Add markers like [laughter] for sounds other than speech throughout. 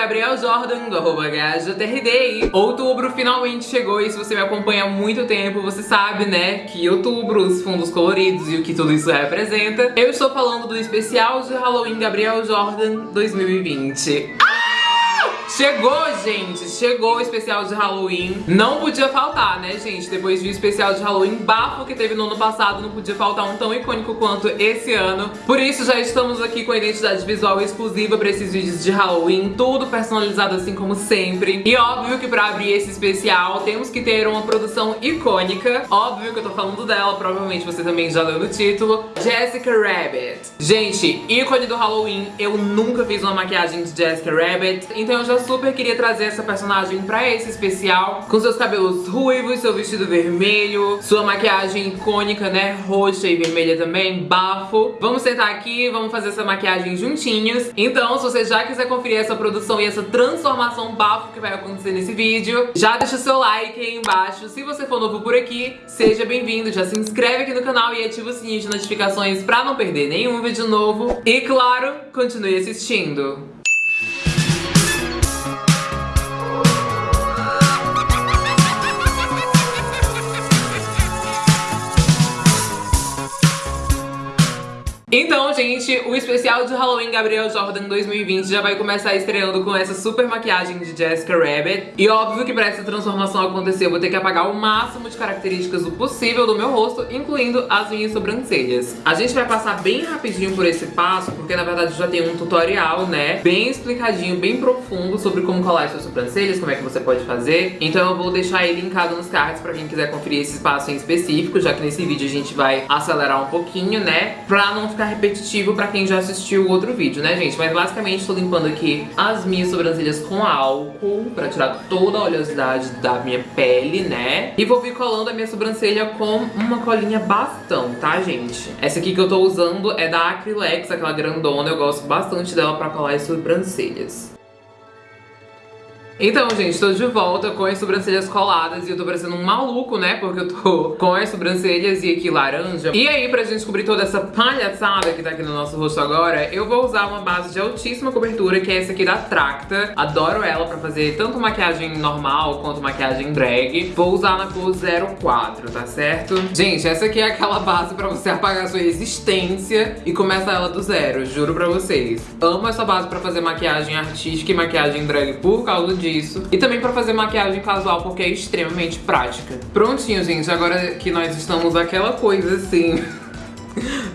Gabriel Jordan, do arroba HJRD. Outubro finalmente chegou e se você me acompanha há muito tempo, você sabe, né, que outubro, os fundos coloridos e o que tudo isso representa. Eu estou falando do especial de Halloween Gabriel Jordan 2020. Ah! Chegou, gente, chegou o especial de Halloween. Não podia faltar, né, gente? Depois do especial de Halloween bafo que teve no ano passado, não podia faltar um tão icônico quanto esse ano. Por isso, já estamos aqui com a identidade visual exclusiva pra esses vídeos de Halloween, tudo personalizado assim como sempre. E óbvio que pra abrir esse especial, temos que ter uma produção icônica. Óbvio que eu tô falando dela, provavelmente você também já leu no título. Jessica Rabbit. Gente, ícone do Halloween, eu nunca fiz uma maquiagem de Jessica Rabbit, então eu já super queria trazer essa personagem pra esse especial Com seus cabelos ruivos, seu vestido vermelho Sua maquiagem icônica, né, roxa e vermelha também, bafo. Vamos sentar aqui, vamos fazer essa maquiagem juntinhos. Então, se você já quiser conferir essa produção e essa transformação bafo que vai acontecer nesse vídeo Já deixa o seu like aí embaixo. Se você for novo por aqui, seja bem-vindo Já se inscreve aqui no canal e ativa o sininho de notificações pra não perder nenhum vídeo novo. E claro, continue assistindo Então, gente, o especial de Halloween Gabriel Jordan 2020 já vai começar estreando com essa super maquiagem de Jessica Rabbit. E óbvio que pra essa transformação acontecer eu vou ter que apagar o máximo de características do possível do meu rosto, incluindo as minhas sobrancelhas. A gente vai passar bem rapidinho por esse passo, porque na verdade já tem um tutorial, né, bem explicadinho, bem profundo sobre como colar as suas sobrancelhas, como é que você pode fazer. Então eu vou deixar ele linkado nos cards pra quem quiser conferir esse passo em específico, já que nesse vídeo a gente vai acelerar um pouquinho, né, pra não ficar ficar repetitivo pra quem já assistiu o outro vídeo, né, gente? Mas basicamente tô limpando aqui as minhas sobrancelhas com álcool pra tirar toda a oleosidade da minha pele, né? E vou vir colando a minha sobrancelha com uma colinha bastão, tá, gente? Essa aqui que eu tô usando é da Acrylex, aquela grandona. Eu gosto bastante dela pra colar as sobrancelhas. Então, gente, tô de volta com as sobrancelhas coladas e eu tô parecendo um maluco, né? Porque eu tô [laughs] com as sobrancelhas e aqui laranja. E aí, pra gente cobrir toda essa palhaçada que tá aqui no nosso rosto agora, eu vou usar uma base de altíssima cobertura, que é essa aqui da Tracta. Adoro ela pra fazer tanto maquiagem normal quanto maquiagem drag. Vou usar na cor 04, tá certo? Gente, essa aqui é aquela base pra você [laughs] apagar sua resistência e começar ela do zero, juro pra vocês. Amo essa base pra fazer maquiagem artística e maquiagem drag por causa disso disso. E também pra fazer maquiagem casual, porque é extremamente prática. Prontinho, gente, agora que nós estamos aquela coisa assim... [laughs]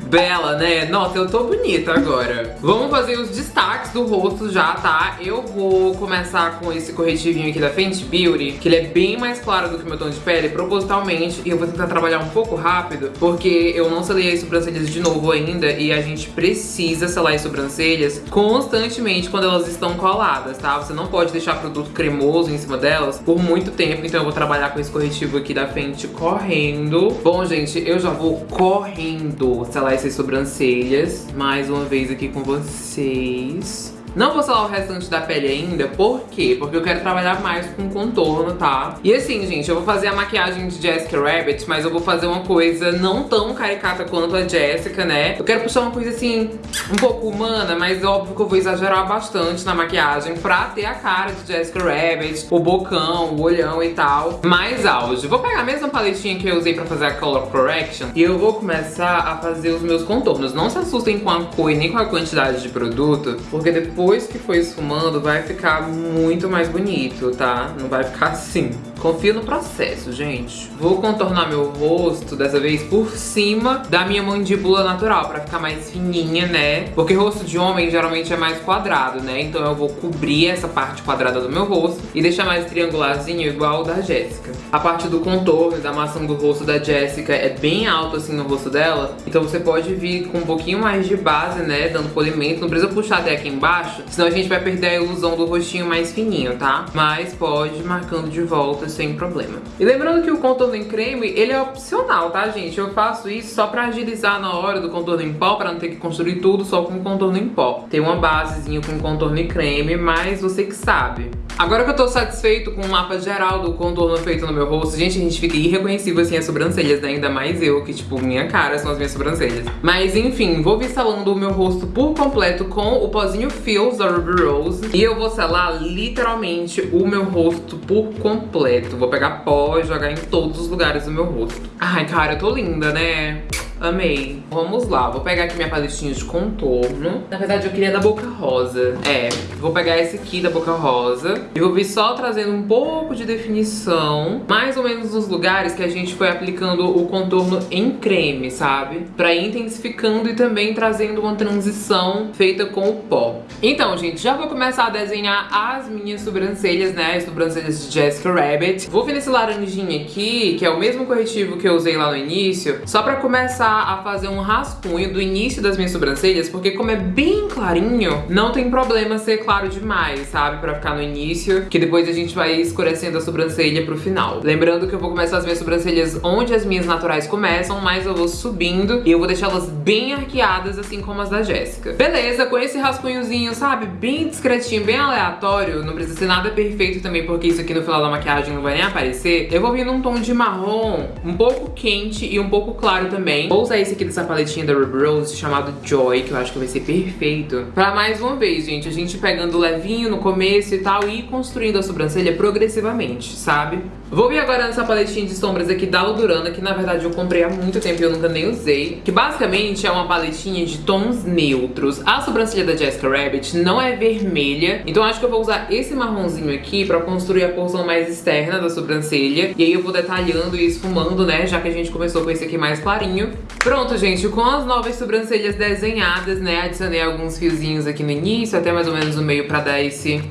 Bela, né? Nossa, eu tô bonita agora. Vamos fazer os destaques do rosto já, tá? Eu vou começar com esse corretivinho aqui da Fenty Beauty, que ele é bem mais claro do que meu tom de pele, propositalmente. E eu vou tentar trabalhar um pouco rápido, porque eu não selei as sobrancelhas de novo ainda. E a gente precisa selar as sobrancelhas constantemente quando elas estão coladas, tá? Você não pode deixar produto cremoso em cima delas por muito tempo. Então eu vou trabalhar com esse corretivo aqui da Fenty correndo. Bom, gente, eu já vou correndo selar essas sobrancelhas mais uma vez aqui com vocês. Não vou selar o restante da pele ainda, por quê? Porque eu quero trabalhar mais com contorno, tá? E assim, gente, eu vou fazer a maquiagem de Jessica Rabbit, mas eu vou fazer uma coisa não tão caricata quanto a Jessica, né? Eu quero puxar uma coisa assim, um pouco humana, mas óbvio que eu vou exagerar bastante na maquiagem pra ter a cara de Jessica Rabbit, o bocão, o olhão e tal, mais auge. Vou pegar a mesma paletinha que eu usei pra fazer a Color Correction e eu vou começar a fazer os meus contornos. Não se assustem com a cor nem com a quantidade de produto, porque depois depois que for esfumando, vai ficar muito mais bonito, tá? Não vai ficar assim. Confia no processo, gente. Vou contornar meu rosto, dessa vez, por cima da minha mandíbula natural, pra ficar mais fininha, né? Porque rosto de homem geralmente é mais quadrado, né? Então eu vou cobrir essa parte quadrada do meu rosto e deixar mais triangularzinho, igual da Jéssica. A parte do contorno, da maçã do rosto da Jéssica é bem alto, assim, no rosto dela. Então você pode vir com um pouquinho mais de base, né? Dando polimento. Não precisa puxar até aqui embaixo, senão a gente vai perder a ilusão do rostinho mais fininho, tá? Mas pode marcando de volta sem problema. E lembrando que o contorno em creme, ele é opcional, tá, gente? Eu faço isso só pra agilizar na hora do contorno em pó, pra não ter que construir tudo só com contorno em pó. Tem uma basezinha com contorno em creme, mas você que sabe. Agora que eu tô satisfeito com o mapa geral do contorno feito no meu rosto, gente, a gente fica irreconhecível assim as sobrancelhas, né? Ainda mais eu, que tipo, minha cara são as minhas sobrancelhas. Mas enfim, vou vir selando o meu rosto por completo com o pozinho Feels da Ruby Rose. E eu vou selar literalmente o meu rosto por completo. Vou pegar pó e jogar em todos os lugares do meu rosto. Ai, cara, eu tô linda, né? Amei. Vamos lá, vou pegar aqui minha paletinha de contorno. Na verdade, eu queria da Boca Rosa. É, vou pegar esse aqui da Boca Rosa. E vou vir só trazendo um pouco de definição. Mais ou menos nos lugares que a gente foi aplicando o contorno em creme, sabe? Pra ir intensificando e também trazendo uma transição feita com o pó. Então, gente, já vou começar a desenhar as minhas sobrancelhas, né? As sobrancelhas de Jessica Rabbit. Vou vir nesse laranjinha aqui, que é o mesmo corretivo que eu usei lá no início, só pra começar começar a fazer um rascunho do início das minhas sobrancelhas, porque como é bem clarinho, não tem problema ser claro demais, sabe? Pra ficar no início, que depois a gente vai escurecendo a sobrancelha pro final. Lembrando que eu vou começar as minhas sobrancelhas onde as minhas naturais começam, mas eu vou subindo e eu vou deixá-las bem arqueadas, assim como as da Jéssica. Beleza, com esse rascunhozinho, sabe? Bem discretinho, bem aleatório, não precisa ser nada perfeito também, porque isso aqui no final da maquiagem não vai nem aparecer. Eu vou vir num tom de marrom um pouco quente e um pouco claro também. Vou usar esse aqui dessa paletinha da Ruby Rose chamado Joy, que eu acho que vai ser perfeito. Pra mais uma vez, gente, a gente pegando levinho no começo e tal e construindo a sobrancelha progressivamente, sabe? Vou vir agora nessa paletinha de sombras aqui da Ludurana, que na verdade eu comprei há muito tempo e eu nunca nem usei. Que basicamente é uma paletinha de tons neutros. A sobrancelha da Jessica Rabbit não é vermelha, então acho que eu vou usar esse marronzinho aqui pra construir a porção mais externa da sobrancelha. E aí eu vou detalhando e esfumando, né, já que a gente começou com esse aqui mais clarinho. Pronto, gente, com as novas sobrancelhas desenhadas, né, adicionei alguns fiozinhos aqui no início, até mais ou menos no meio pra dar esse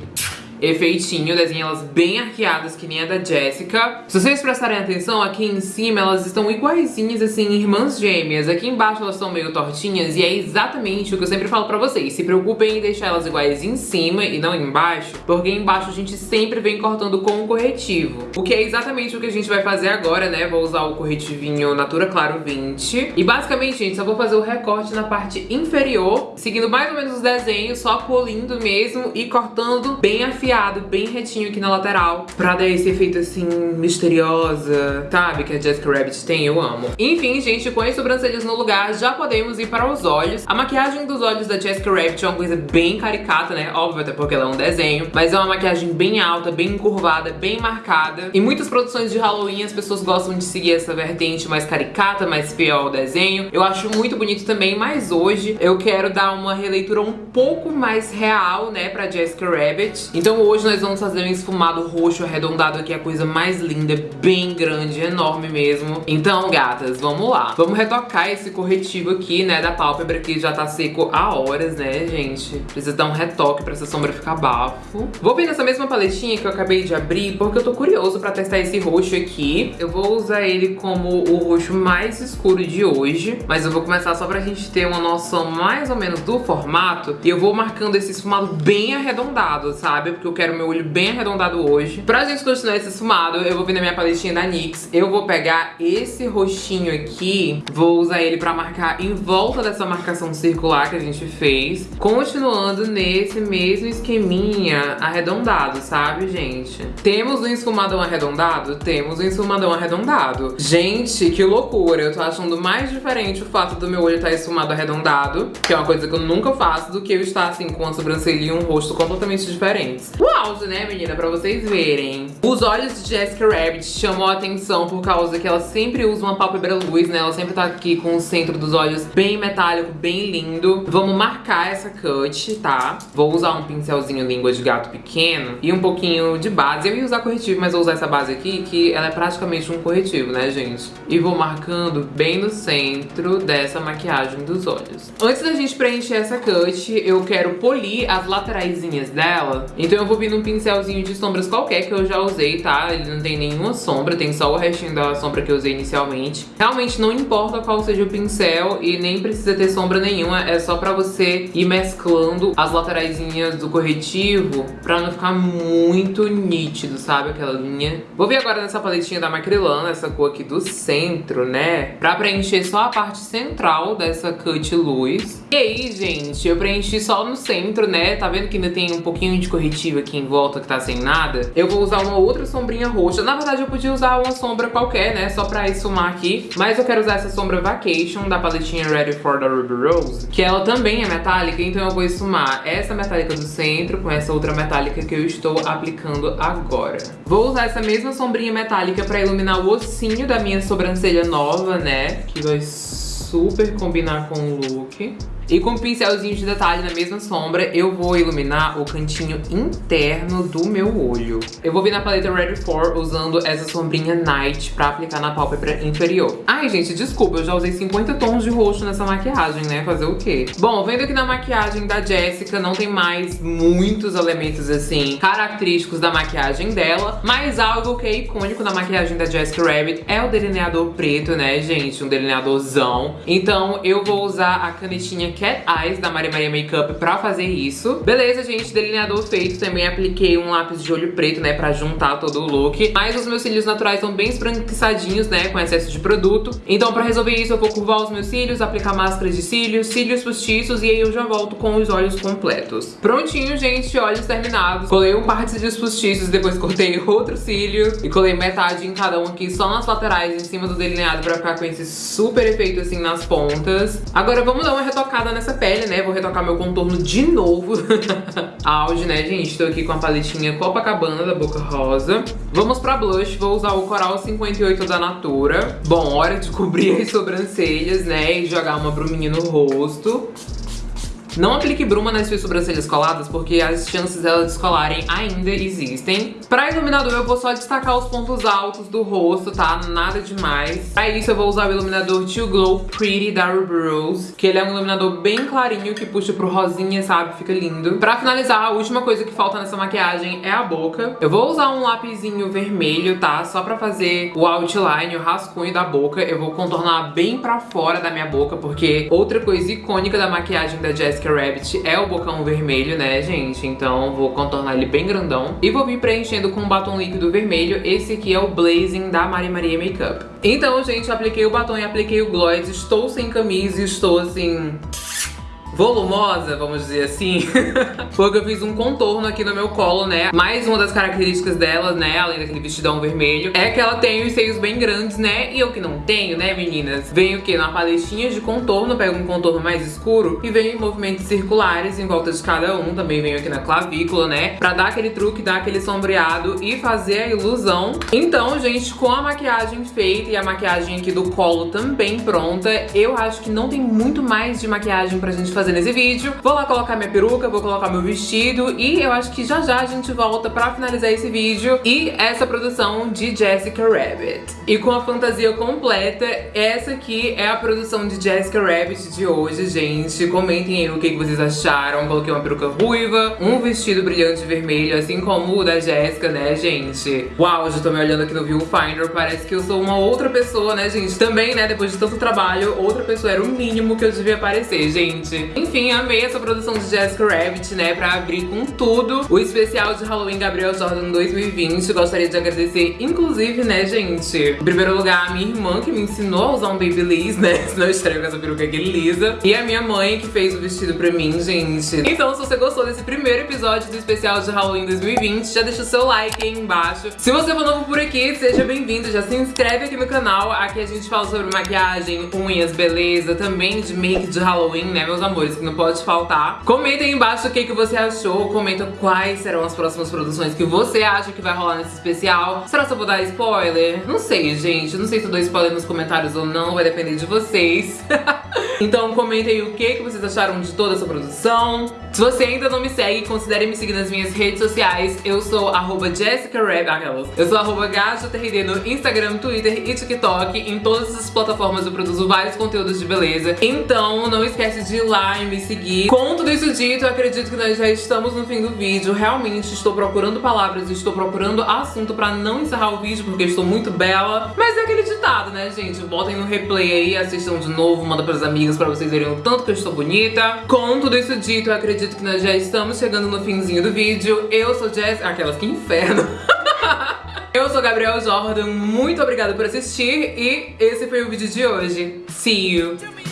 efeitinho, desenhei elas bem arqueadas, que nem a da Jessica. Se vocês prestarem atenção, aqui em cima elas estão iguaizinhas, assim, irmãs gêmeas. Aqui embaixo elas estão meio tortinhas e é exatamente o que eu sempre falo pra vocês. Se preocupem em deixar elas iguais em cima e não embaixo, porque embaixo a gente sempre vem cortando com o corretivo. O que é exatamente o que a gente vai fazer agora, né? Vou usar o corretivinho Natura Claro 20. E basicamente, gente, só vou fazer o recorte na parte inferior, seguindo mais ou menos os desenhos, só polindo mesmo e cortando bem afiado bem retinho aqui na lateral, pra dar esse efeito assim, misteriosa, sabe? Que a Jessica Rabbit tem, eu amo. Enfim, gente, com as sobrancelhas no lugar, já podemos ir para os olhos. A maquiagem dos olhos da Jessica Rabbit é uma coisa bem caricata, né? Óbvio, até porque ela é um desenho, mas é uma maquiagem bem alta, bem encurvada, bem marcada. Em muitas produções de Halloween, as pessoas gostam de seguir essa vertente mais caricata, mais fiel ao desenho. Eu acho muito bonito também, mas hoje eu quero dar uma releitura um pouco mais real, né, pra Jessica Rabbit. Então então hoje nós vamos fazer um esfumado roxo arredondado aqui, a coisa mais linda, bem grande, enorme mesmo. Então, gatas, vamos lá. Vamos retocar esse corretivo aqui, né, da pálpebra, que já tá seco há horas, né, gente? Precisa dar um retoque pra essa sombra ficar bafo. Vou vir nessa mesma paletinha que eu acabei de abrir, porque eu tô curioso pra testar esse roxo aqui. Eu vou usar ele como o roxo mais escuro de hoje, mas eu vou começar só pra gente ter uma noção mais ou menos do formato. E eu vou marcando esse esfumado bem arredondado, sabe? porque eu quero meu olho bem arredondado hoje. Pra gente continuar esse esfumado, eu vou vir na minha paletinha da NYX. Eu vou pegar esse roxinho aqui, vou usar ele pra marcar em volta dessa marcação circular que a gente fez. Continuando nesse mesmo esqueminha arredondado, sabe, gente? Temos um esfumadão arredondado? Temos um esfumadão arredondado. Gente, que loucura. Eu tô achando mais diferente o fato do meu olho estar tá esfumado arredondado, que é uma coisa que eu nunca faço, do que eu estar assim com a sobrancelha e um rosto completamente diferentes o auge, né, menina? Pra vocês verem. Os olhos de Jessica Rabbit chamou a atenção por causa que ela sempre usa uma pálpebra luz, né? Ela sempre tá aqui com o centro dos olhos bem metálico, bem lindo. Vamos marcar essa cut, tá? Vou usar um pincelzinho língua de gato pequeno e um pouquinho de base. Eu ia usar corretivo, mas vou usar essa base aqui, que ela é praticamente um corretivo, né, gente? E vou marcando bem no centro dessa maquiagem dos olhos. Antes da gente preencher essa cut, eu quero polir as lateraisinhas dela. Então eu eu vou vir num pincelzinho de sombras qualquer que eu já usei, tá? Ele não tem nenhuma sombra, tem só o restinho da sombra que eu usei inicialmente. Realmente não importa qual seja o pincel e nem precisa ter sombra nenhuma, é só pra você ir mesclando as lateraisinhas do corretivo pra não ficar muito nítido, sabe? Aquela linha. Vou vir agora nessa paletinha da Macrylan, essa cor aqui do centro, né? Pra preencher só a parte central dessa cut luz. E aí, gente, eu preenchi só no centro, né? Tá vendo que ainda tem um pouquinho de corretivo aqui em volta que tá sem nada, eu vou usar uma outra sombrinha roxa. Na verdade, eu podia usar uma sombra qualquer, né? Só pra esfumar aqui. Mas eu quero usar essa sombra Vacation da paletinha Ready for the Ruby Rose, que ela também é metálica, então eu vou esfumar essa metálica do centro com essa outra metálica que eu estou aplicando agora. Vou usar essa mesma sombrinha metálica pra iluminar o ossinho da minha sobrancelha nova, né? Que vai super combinar com o look. E com um pincelzinho de detalhe na mesma sombra, eu vou iluminar o cantinho interno do meu olho. Eu vou vir na paleta Ready For usando essa sombrinha Night pra aplicar na pálpebra inferior. Ai, gente, desculpa, eu já usei 50 tons de roxo nessa maquiagem, né? Fazer o quê? Bom, vendo aqui na maquiagem da Jessica, não tem mais muitos elementos, assim, característicos da maquiagem dela, mas algo que é icônico na maquiagem da Jessica Rabbit é o delineador preto, né, gente? Um delineadorzão. Então, eu vou usar a canetinha Cat Eyes da Maria Maria Makeup pra fazer isso. Beleza, gente, delineador feito. Também apliquei um lápis de olho preto, né, pra juntar todo o look. Mas os meus cílios naturais estão bem esbranquiçadinhos, né, com excesso de produto. Então pra resolver isso eu vou curvar os meus cílios, aplicar máscara de cílios, cílios postiços e aí eu já volto com os olhos completos. Prontinho, gente, olhos terminados. Colei um par de cílios postiços, depois cortei [laughs] outro cílio e colei metade em cada um aqui, só nas laterais, em cima do delineado pra ficar com esse super efeito assim nas pontas. Agora vamos dar uma retocada nessa pele, né? Vou retocar meu contorno de novo. [laughs] Auge, né, gente? Tô aqui com a paletinha Copacabana da Boca Rosa. Vamos pra blush. Vou usar o Coral 58 da Natura. Bom, hora de cobrir as sobrancelhas, né? E jogar uma bruminha no rosto. Não aplique bruma nas suas sobrancelhas coladas, porque as chances delas descolarem ainda existem. Pra iluminador eu vou só destacar os pontos altos do rosto, tá? Nada demais. Pra isso eu vou usar o iluminador Too Glow Pretty da Ruby Rose, que ele é um iluminador bem clarinho, que puxa pro rosinha, sabe? Fica lindo. Pra finalizar, a última coisa que falta nessa maquiagem é a boca. Eu vou usar um lapisinho vermelho, tá? Só pra fazer o outline, o rascunho da boca. Eu vou contornar bem pra fora da minha boca, porque outra coisa icônica da maquiagem da Jessica Rabbit é o bocão vermelho, né, gente? Então vou contornar ele bem grandão. E vou vir com um batom líquido vermelho. Esse aqui é o Blazing da Maria Maria Makeup. Então, gente, apliquei o batom e apliquei o gloss. Estou sem camisa estou, assim volumosa, vamos dizer assim, [laughs] porque eu fiz um contorno aqui no meu colo, né? Mais uma das características dela, né, além daquele vestidão vermelho, é que ela tem os seios bem grandes, né? E eu que não tenho, né, meninas? Venho o quê? Na paletinha de contorno, pego um contorno mais escuro e venho em movimentos circulares em volta de cada um. Também venho aqui na clavícula, né? Pra dar aquele truque, dar aquele sombreado e fazer a ilusão. Então, gente, com a maquiagem feita e a maquiagem aqui do colo também pronta, eu acho que não tem muito mais de maquiagem pra gente fazer fazer nesse vídeo. Vou lá colocar minha peruca, vou colocar meu vestido e eu acho que já já a gente volta pra finalizar esse vídeo e essa produção de Jessica Rabbit. E com a fantasia completa, essa aqui é a produção de Jessica Rabbit de hoje, gente. Comentem aí o que vocês acharam. Coloquei uma peruca ruiva, um vestido brilhante vermelho, assim como o da Jessica, né, gente? Uau, já tô me olhando aqui no Viewfinder, parece que eu sou uma outra pessoa, né, gente? Também, né, depois de tanto trabalho, outra pessoa era o mínimo que eu devia parecer, gente. Enfim, amei essa produção de Jessica Rabbit, né, pra abrir com tudo o especial de Halloween Gabriel Jordan 2020. Gostaria de agradecer, inclusive, né, gente, em primeiro lugar, a minha irmã que me ensinou a usar um Babyliss, né, [laughs] senão eu estreio com essa peruca aqui lisa. E a minha mãe que fez o vestido pra mim, gente. Então, se você gostou desse primeiro episódio do especial de Halloween 2020, já deixa o seu like aí embaixo. Se você for novo por aqui, seja bem-vindo, já se inscreve aqui no canal. Aqui a gente fala sobre maquiagem, unhas, beleza, também de make de Halloween, né, meus amores? Que não pode faltar. Comenta aí embaixo o que, que você achou, comenta quais serão as próximas produções que você acha que vai rolar nesse especial. Será que eu vou dar spoiler? Não sei, gente. Não sei se eu dou spoiler nos comentários ou não, vai depender de vocês. [laughs] então comenta aí o que, que vocês acharam de toda essa produção. Se você ainda não me segue, considere me seguir nas minhas redes sociais. Eu sou arroba Jessica Reb, aquelas. Eu sou arroba GajoTRD no Instagram, Twitter e TikTok. Em todas essas plataformas eu produzo vários conteúdos de beleza. Então não esquece de ir e me seguir. Com tudo isso dito, eu acredito que nós já estamos no fim do vídeo. Realmente estou procurando palavras, estou procurando assunto pra não encerrar o vídeo, porque estou muito bela. Mas é aquele ditado, né, gente? Botem no replay aí, assistam de novo, manda pras amigas pra vocês verem o tanto que eu estou bonita. Com tudo isso dito, eu acredito que nós já estamos chegando no finzinho do vídeo. Eu sou Jess... Aquelas, que inferno! [laughs] Eu sou Gabriel Jordan, muito obrigada por assistir e esse foi o vídeo de hoje. See you!